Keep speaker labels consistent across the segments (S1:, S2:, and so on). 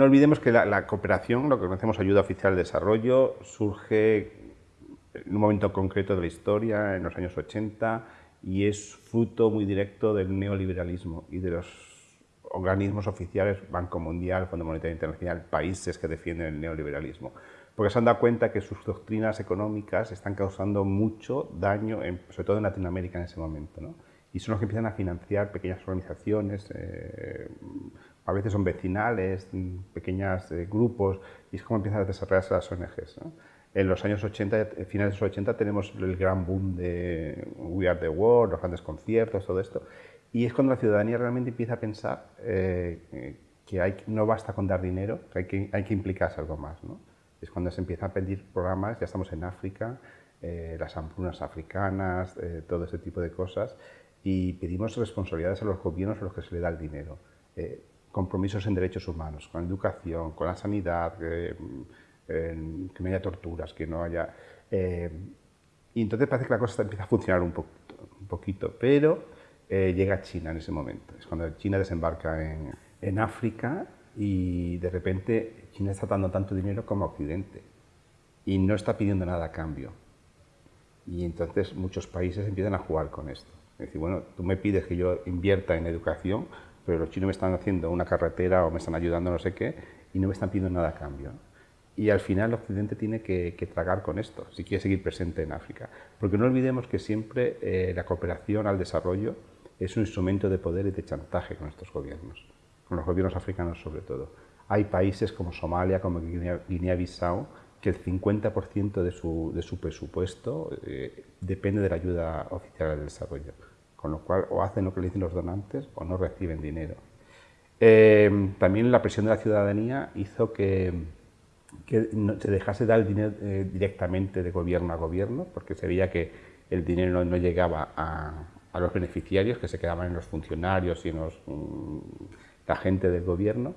S1: No olvidemos que la, cooperación, lo que conocemos ayuda oficial de desarrollo, surge en un momento concreto de la historia, en los años 80, y es fruto muy directo del neoliberalismo y de los organismos oficiales, Banco Mundial, Fondo Monetario Internacional, países que defienden el neoliberalismo. Porque se han dado cuenta que sus doctrinas económicas están causando mucho daño, sobre todo en Latinoamérica en ese momento. ¿no? Y son los que empiezan a financiar pequeñas organizaciones, eh, a veces son vecinales, pequeños eh, grupos, y es como empiezan a desarrollarse las ONGs. En los años 80, finales de los 80, tenemos el gran boom de We Are the World, los grandes conciertos, todo esto. Y es cuando la ciudadanía realmente empieza a pensar eh, que hay, no basta con dar dinero, que hay que, hay que implicarse algo más. ¿no? Es cuando se empieza a pedir programas, ya estamos en África, eh, las hambrunas africanas, eh, todo ese tipo de cosas, y pedimos responsabilidades a los gobiernos a los que se le da el dinero. Compromisos en derechos humanos, con educación, con la sanidad, que no haya torturas, que no haya... y entonces parece que la cosa empieza a funcionar un, poquito, pero eh, llega China en ese momento. Es cuando China desembarca en, en, África y de repente China está dando tanto dinero como Occidente y no está pidiendo nada a cambio. Y entonces muchos países empiezan a jugar con esto. Es decir, bueno, tú me pides que yo invierta en educación, pero los chinos me están haciendo una carretera o me están ayudando no sé qué y no me están pidiendo nada a cambio. Y al final Occidente tiene que, tragar con esto, si quiere seguir presente en África. Porque no olvidemos que siempre eh, la cooperación al desarrollo es un instrumento de poder y de chantaje con estos gobiernos, con los gobiernos africanos sobre todo. Hay países como Somalia, como Guinea-Bissau, que el 50% de su, presupuesto eh, depende de la ayuda oficial al desarrollo, con lo cual o hacen lo que le dicen los donantes o no reciben dinero. Eh, también la presión de la ciudadanía hizo que, que se dejase dar el dinero eh, directamente de gobierno a gobierno, porque se veía que el dinero no llegaba a, a los beneficiarios que se quedaban en los funcionarios y en los, mm, la gente del gobierno.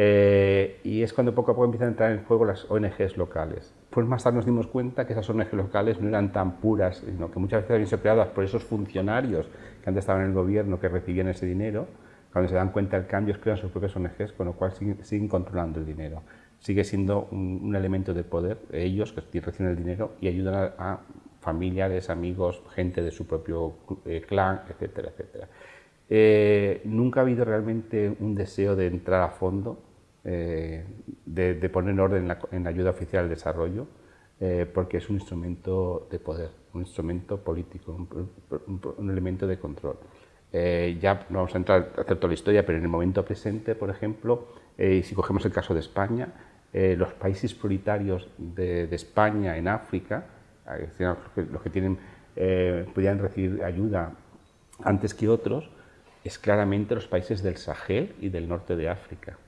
S1: Eh, y es cuando poco a poco empiezan a entrar en juego las ONGs locales. Pues más tarde nos dimos cuenta que esas ONGs locales no eran tan puras, sino que muchas veces habían sido creadas por esos funcionarios que antes estaban en el gobierno, que recibían ese dinero. Cuando se dan cuenta del cambio, crean sus propias ONGs, con lo cual siguen, controlando el dinero. Sigue siendo un, elemento de poder, ellos que reciben el dinero y ayudan a familiares, amigos, gente de su propio eh, clan, etcétera, etcétera. Eh, nunca ha habido realmente un deseo de entrar a fondo, eh, de, poner en orden en la, ayuda oficial al desarrollo, porque es un instrumento de poder, un instrumento político, un, elemento de control. ya no vamos a entrar a hacer toda la historia, pero en el momento presente, por ejemplo, si cogemos el caso de España, los países prioritarios de, de España en África, los que tienen, eh, podían recibir ayuda antes que otros, es claramente los países del Sahel y del norte de África.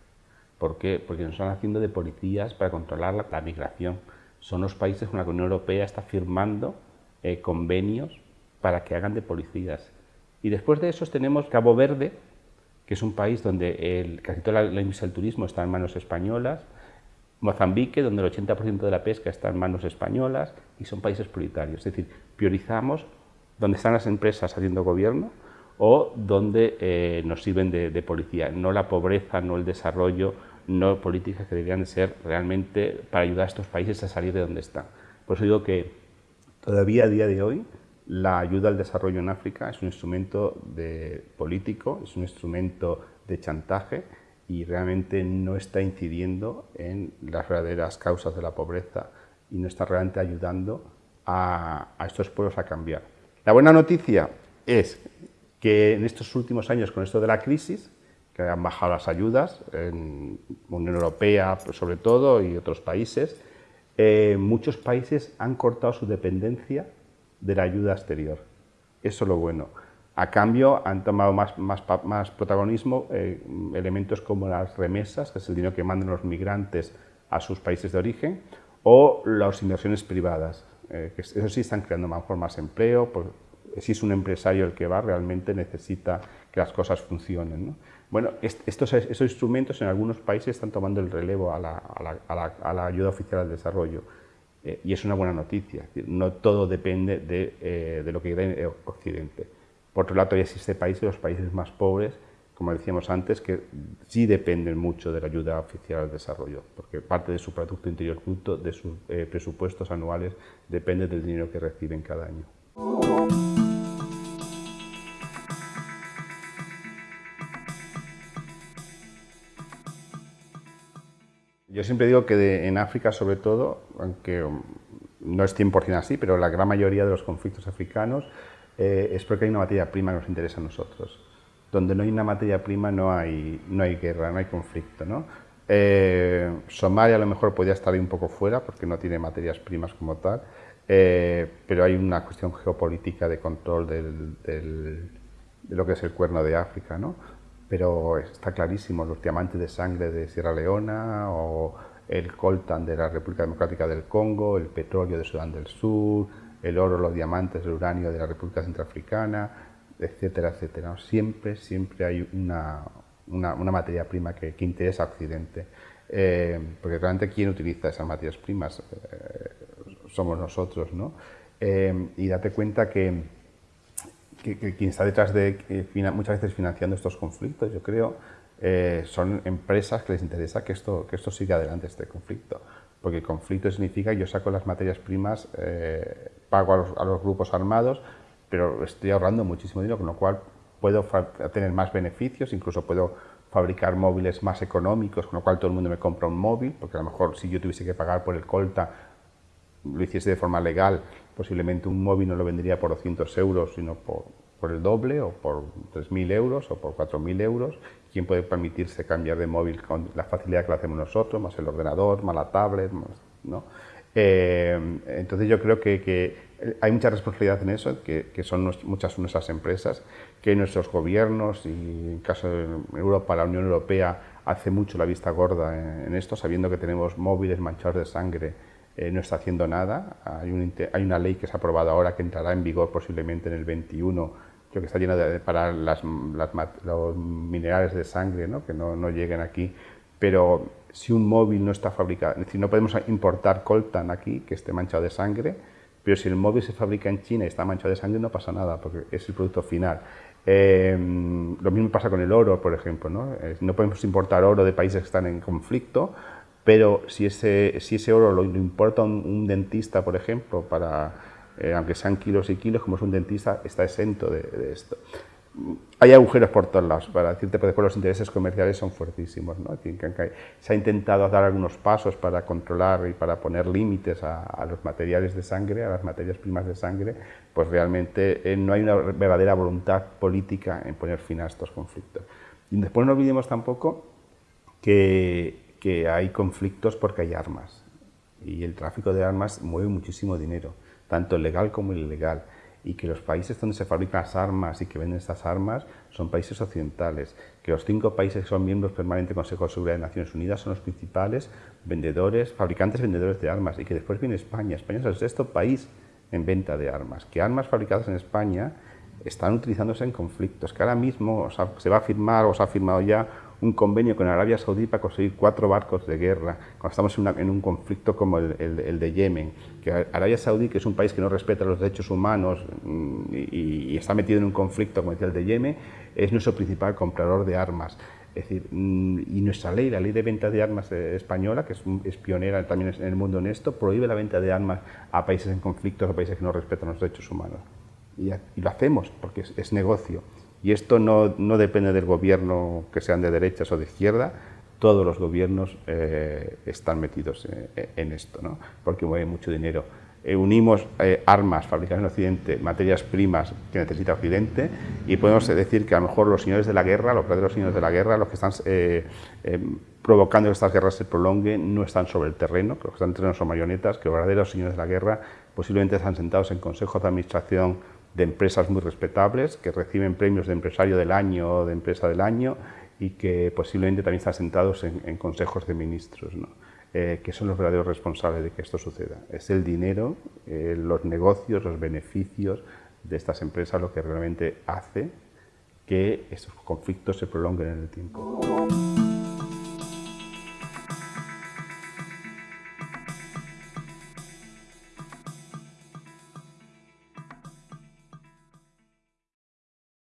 S1: ¿Por qué? Porque nos están haciendo de policías para controlar la, migración. Son los países con los que la Unión Europea está firmando eh, convenios para que hagan de policías. Y después de eso tenemos Cabo Verde, que es un país donde el, casi toda la, la industria del turismo está en manos españolas, Mozambique, donde el 80% de la pesca está en manos españolas y son países prioritarios. Es decir, priorizamos donde están las empresas haciendo gobierno o donde eh, nos sirven de, policía, no la pobreza, no el desarrollo, no políticas que deberían de ser realmente para ayudar a estos países a salir de donde están. Por eso digo que todavía a día de hoy la ayuda al desarrollo en África es un instrumento de político, es un instrumento de chantaje y realmente no está incidiendo en las verdaderas causas de la pobreza y no está realmente ayudando a, estos pueblos a cambiar. La buena noticia es que en estos últimos años, con esto de la crisis, que han bajado las ayudas, en Unión Europea pues, sobre todo y otros países, eh, muchos países han cortado su dependencia de la ayuda exterior. Eso es lo bueno. A cambio, han tomado más, más, más protagonismo eh, elementos como las remesas, que es el dinero que mandan los migrantes a sus países de origen, o las inversiones privadas, eh, que eso sí están creando mejor más empleo, pues, si es un empresario el que va, realmente necesita que las cosas funcionen. Bueno, estos, instrumentos en algunos países están tomando el relevo a la, ayuda oficial al desarrollo. Eh, y es una buena noticia. No todo depende de, de lo que da en Occidente. Por otro lado, todavía existe países, los países más pobres, como decíamos antes, que sí dependen mucho de la ayuda oficial al desarrollo, porque parte de su Producto Interior Bruto, de sus eh, presupuestos anuales, depende del dinero que reciben cada año. Yo siempre digo que en África, sobre todo, aunque um, no es 100% así, pero la gran mayoría de los conflictos africanos eh, es porque hay una materia prima que nos interesa a nosotros donde no hay una materia prima no hay, no hay guerra, no hay conflicto. Eh, Somalia a lo mejor podría estar ahí un poco fuera porque no tiene materias primas como tal, eh, pero hay una cuestión geopolítica de control de lo que es el cuerno de África. ¿no? Pero está clarísimo, los diamantes de sangre de Sierra Leona o el coltan de la República Democrática del Congo, el petróleo de Sudán del Sur, el oro, los diamantes, el uranio de la República Centroafricana, etcétera, etcétera. Siempre, siempre hay una, una, materia prima que, interesa a Occidente, eh, porque realmente ¿quién utiliza esas materias primas? Eh, somos nosotros, ¿no? Eh, y date cuenta que, que, quien está detrás de muchas veces financiando estos conflictos, yo creo, son empresas que les interesa que esto, que esto siga adelante, este conflicto. Porque el conflicto significa que yo saco las materias primas, pago a los, a los grupos armados, pero estoy ahorrando muchísimo dinero, con lo cual puedo tener más beneficios, incluso puedo fabricar móviles más económicos, con lo cual todo el mundo me compra un móvil, porque a lo mejor si yo tuviese que pagar por el Colta, lo hiciese de forma legal, posiblemente un móvil no lo vendería por 200 euros, sino por, por el doble, o por 3.000 euros, o por 4.000 euros. ¿Quién puede permitirse cambiar de móvil con la facilidad que lo hacemos nosotros, más el ordenador, más la tablet, ¿no? Eh, entonces yo creo que, hay mucha responsabilidad en eso, que, son muchas nuestras empresas, que nuestros gobiernos y en caso de Europa, la Unión Europea hace mucho la vista gorda en, esto, sabiendo que tenemos móviles manchados de sangre, eh, no está haciendo nada. Hay, una ley que se ha aprobado ahora que entrará en vigor posiblemente en el 21, creo que está llena de, para los minerales de sangre, ¿no? que no, lleguen aquí, pero si un móvil no está fabricado, es decir, no podemos importar coltan aquí que esté manchado de sangre, pero si el móvil se fabrica en China y está manchado de sangre no pasa nada, porque es el producto final. Em, lo mismo pasa con el oro, por ejemplo. ¿no? no podemos importar oro de países que están en conflicto, pero si ese, si ese oro lo, importa un, dentista, por ejemplo, para, eh, aunque sean kilos y kilos, como es un dentista, está exento de, de esto hay agujeros por todos lados, para decirte, que los intereses comerciales son fuertísimos. ¿no? Se ha intentado dar algunos pasos para controlar y para poner límites a, los materiales de sangre, a las materias primas de sangre, pues realmente eh, no hay una verdadera voluntad política en poner fin a estos conflictos. Y después no olvidemos tampoco que, que hay conflictos porque hay armas, y el tráfico de armas mueve muchísimo dinero, tanto legal como ilegal. Y que los países donde se fabrican las armas y que venden estas armas son países occidentales, que los cinco países que son miembros permanentes del Consejo de Seguridad de Naciones Unidas son los principales vendedores, fabricantes vendedores de armas. Y que después viene España. España es el sexto país en venta de armas, que armas fabricadas en España están utilizándose en conflictos, que ahora mismo se va a firmar o se ha firmado ya un convenio con Arabia Saudí para conseguir cuatro barcos de guerra, cuando estamos en, un conflicto como el, de Yemen, que Arabia Saudí, que es un país que no respeta los derechos humanos mm, y, está metido en un conflicto como el de Yemen, es nuestro principal comprador de armas. Es decir, mm, y nuestra ley, la ley de venta de armas eh, española, que es, pionera también en el mundo en esto, prohíbe la venta de armas a países en conflicto o países que no respetan los derechos humanos. Y, lo hacemos porque es negocio. Y esto no, depende del gobierno que sean de derechas o de izquierda, todos los gobiernos eh, están metidos eh, en esto, ¿no? porque mueve mucho dinero. Eh, unimos armas fabricadas en Occidente, materias primas que necesita Occidente, y podemos decir que a lo mejor los señores de la guerra, los verdaderos señores de la guerra, los que están provocando que estas guerras se prolonguen, no están sobre el terreno, que los que están en terreno son marionetas, que los verdaderos señores de la guerra posiblemente están sentados en consejos de administración de empresas muy respetables que reciben premios de empresario del año o de empresa del año y que posiblemente también están sentados en, consejos de ministros, eh, que son los verdaderos responsables de que esto suceda. Es el dinero, eh, los negocios, los beneficios de estas empresas lo que realmente hace que estos conflictos se prolonguen en el tiempo.